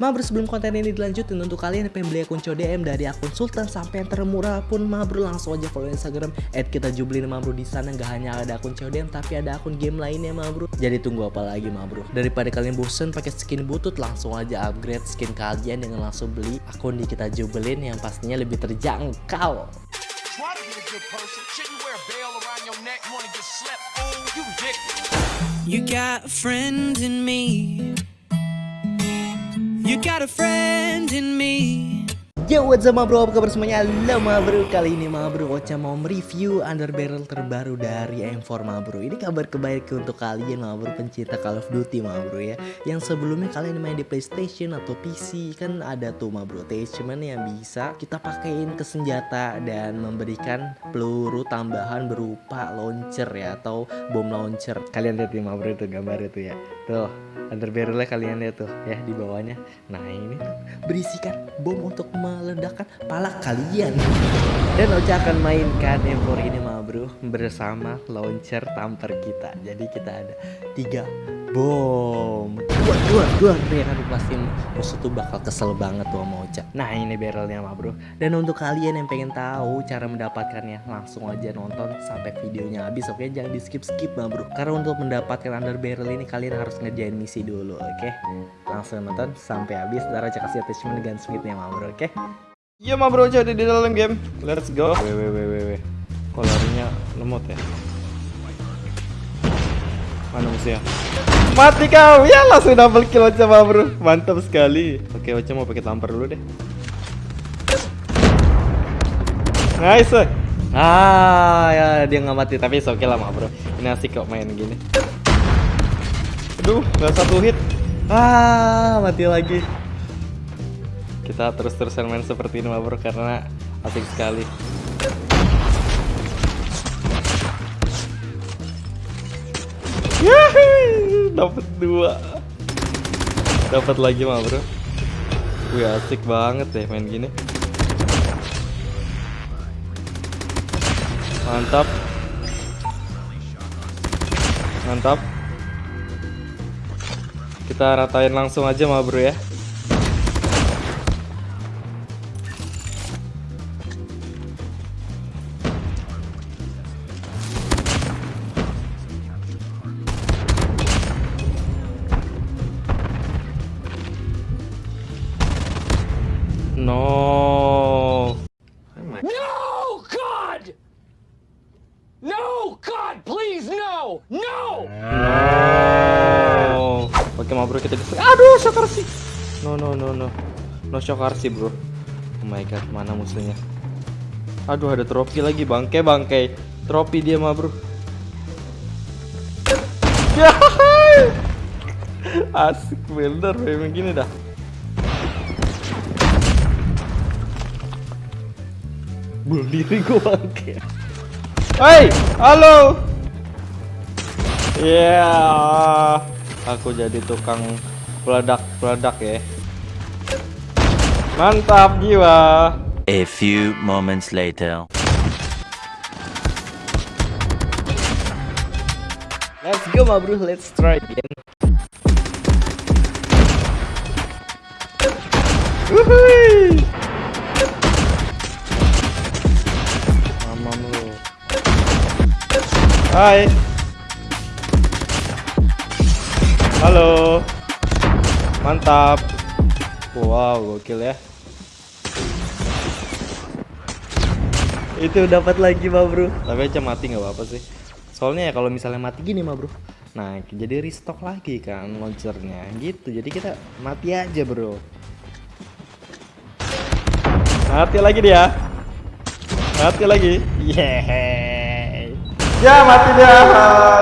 Ma bro sebelum konten ini dilanjutin untuk kalian yang pengen beli akun CODM dari akun Sultan sampai yang termurah pun Ma bro langsung aja follow Instagram at kita jublin di sana nggak hanya ada akun CODM tapi ada akun game lainnya Ma bro. Jadi tunggu apa lagi Ma bro? Daripada kalian bosen pakai skin butut langsung aja upgrade skin kalian dengan langsung beli akun di kita jublin yang pastinya lebih terjangkau. You got a friend in me. You got a friend in me. Yo what's up bro, apa kabar semuanya? Halo bro, kali ini ma bro Ocha mau mereview under barrel terbaru dari M4 ma bro. Ini kabar kebaikan untuk kalian ma bro, pencinta Call of Duty ma bro ya. Yang sebelumnya kalian main di Playstation atau PC Kan ada tuh ma bro, attachment yang bisa kita pakein ke senjata Dan memberikan peluru tambahan berupa launcher ya Atau bom launcher. Kalian lihat nih ma bro itu gambar itu ya Tuh under barrelnya kalian lihat tuh ya di bawahnya. Nah ini berisikan bom untuk meledakkan pala kalian. Dan Ocha akan mainkan M4 ini mah bro bersama launcher tamper kita. Jadi kita ada tiga bom. Dua dua dua ya kan pasti musuh tuh bakal kesel banget tuh sama Ocha. Nah ini barrelnya mah bro. Dan untuk kalian yang pengen tahu cara mendapatkannya langsung aja nonton sampai videonya habis oke? Jangan di skip skip mah bro. Karena untuk mendapatkan under barrel ini kalian harus ngerjain misi dulu oke? Langsung nonton sampai habis. Ntar Ocha kasih attachment gunsmithnya mah bro oke? Iya mah bro jadi di dalam game. Let's go. Weh weh weh larinya lemot ya? Mana musuhnya? Mati kau. Ya langsung double kill mah bro. Mantap sekali. Oke Ocha mau pakai tampar dulu deh. Nice. Ah ya dia nggak mati tapi oke okay lah bro. Ini asik kok main gini. Aduh nggak satu hit. Ah mati lagi kita terus-terusan main seperti ini bro karena asik sekali dapat dua. Dapat lagi mah bro. Wih asik banget deh main gini. Mantap. Mantap. Kita ratain langsung aja mah bro ya No. No, God! No, God, please, no! No! No. Oke, mau bro kita Aduh, shock RC. No, no, no, no. No shock RC, bro. Oh my god, mana musuhnya? Aduh, ada trofi lagi, bangke bangke. Trofi dia mah, bro. Asik bener, memang gini dah. Bunuh diri gue bangke. Hai, halo. Ya, yeah. aku jadi tukang peledak-peledak ya. Mantap jiwa. A few moments later. let's go ma bro let's try again Wuhui. Hai. Halo. Mantap. Wow, gokil ya. itu dapat lagi ma bro Tapi aja mati nggak apa-apa sih. Soalnya ya kalau misalnya mati gini mah bro. Nah jadi restock lagi kan launchernya gitu. Jadi kita mati aja bro. Mati lagi dia. Mati lagi. Yeay. Ya mati dia.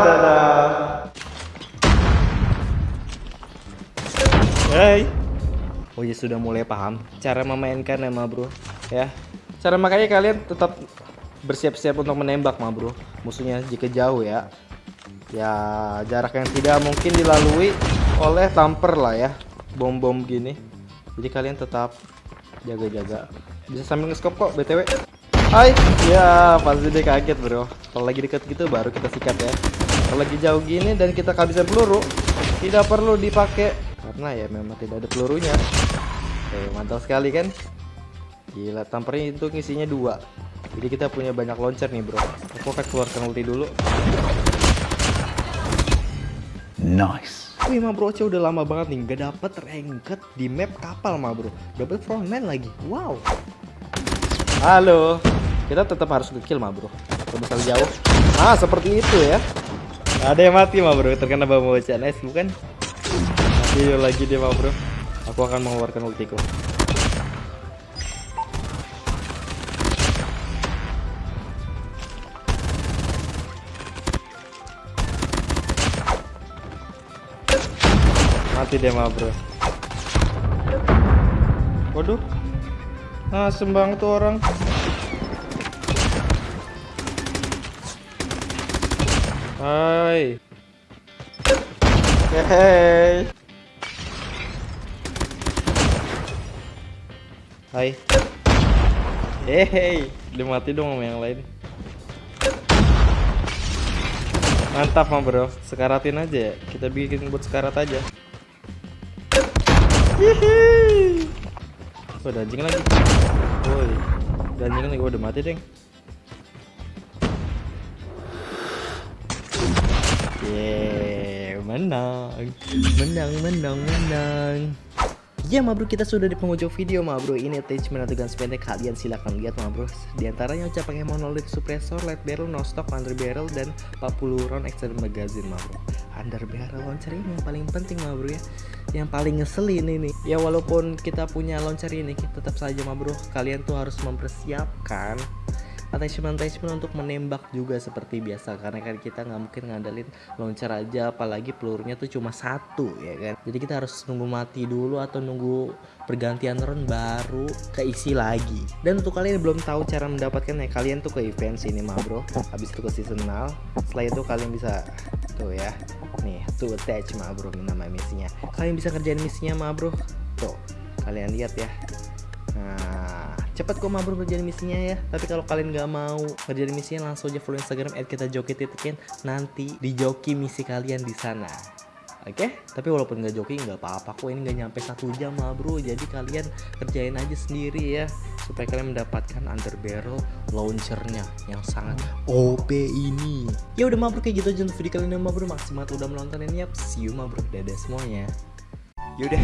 Dadah. Hey. Oh ya sudah mulai paham cara memainkan ya ma bro. Ya. Cara makanya kalian tetap bersiap-siap untuk menembak mah bro musuhnya jika jauh ya ya jarak yang tidak mungkin dilalui oleh tamper lah ya bom-bom gini jadi kalian tetap jaga-jaga bisa sambil nge-scope kok btw Hai. Ya pasti dia kaget bro. Kalau lagi deket gitu baru kita sikat ya. Kalau lagi jauh gini dan kita kehabisan peluru tidak perlu dipakai. Karena ya memang tidak ada pelurunya. Oke mantap sekali kan? Gila tampernya itu isinya dua. Jadi kita punya banyak launcher nih bro. Aku akan keluarkan ulti dulu. Nice. Wih ma bro Ocha udah lama banget nih Gak dapet ranked di map kapal ma bro. Dapet frontman lagi. Wow. Halo Kita tetap harus ngekill ma bro. Kalau misal jauh. Ah seperti itu ya. Ada yang mati ma bro. Terkena Ocha Nice bukan? Mati lagi dia ma bro. Aku akan mengeluarkan ultiku Mati dia mah bro. Waduh. Ah sembang tuh orang Hai. Hei Hai. Hei Dia mati dong sama yang lain. Mantap mah bro. Sekaratin aja ya. Kita bikin buat sekarat aja. Hihi. Oh, ada anjing lagi. Woi. Anjing lagi. Gua udah mati, Deng. Yeah, menang. Menang, menang, menang. Ya ma bro kita sudah di penghujung video ma bro. Ini attachment atau guns pendek kalian silahkan lihat ma bro. Di antaranya Ocha pakai monolith suppressor, light barrel, no stock, under barrel dan 40 round extended magazine ma bro. Under barrel launcher ini yang paling penting ma bro ya. Yang paling ngeselin ini Ya walaupun kita punya launcher ini tetap saja ma bro Kalian tuh harus mempersiapkan attachment-attachment untuk menembak juga seperti biasa. Karena kan kita nggak mungkin ngandalin launcher aja apalagi pelurunya tuh cuma satu ya kan? Jadi kita harus nunggu mati dulu atau nunggu pergantian round baru keisi lagi. Dan untuk kalian yang belum tahu cara mendapatkan ya kalian tuh ke event sini mah bro. Habis itu ke seasonal setelah itu kalian bisa tuh ya nih tuh attach mah bro nama misinya. Kalian bisa kerjain misinya mah bro. Tuh kalian lihat ya. Nah, cepat kok mah bro kerjain misinya ya. Tapi kalau kalian nggak mau kerjain misinya langsung aja follow Instagram @kita_joki_titin nanti dijoki misi kalian di sana. Oke, tapi walaupun nggak joki nggak apa-apa kok ini nggak nyampe satu jam mah bro. Jadi kalian kerjain aja sendiri ya supaya kalian mendapatkan under barrel launchernya yang sangat OP ini. Ya udah mah bro kayak gitu aja untuk video kali ini. Makasih banget udah menonton ini ya. See you mah bro. Dadah semuanya. Yaudah,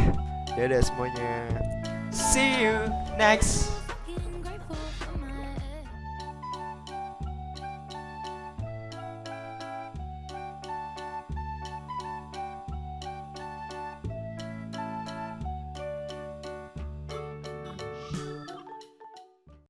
dadah semuanya. See you next